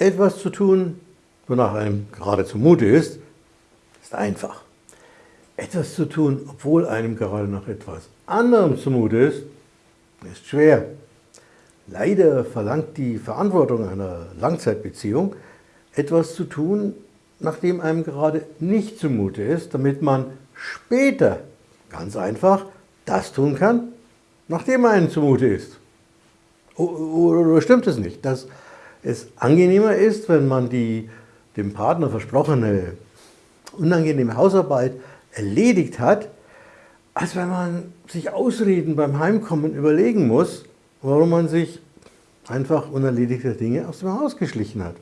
Etwas zu tun, wonach einem gerade zumute ist, ist einfach. Etwas zu tun, obwohl einem gerade nach etwas anderem zumute ist, ist schwer. Leider verlangt die Verantwortung einer Langzeitbeziehung, etwas zu tun, nachdem einem gerade nicht zumute ist, damit man später ganz einfach das tun kann, nachdem einem zumute ist. Oder stimmt es nicht, dass es angenehmer ist, wenn man die dem Partner versprochene unangenehme Hausarbeit erledigt hat, als wenn man sich Ausreden beim Heimkommen überlegen muss, warum man sich einfach unerledigte Dinge aus dem Haus geschlichen hat.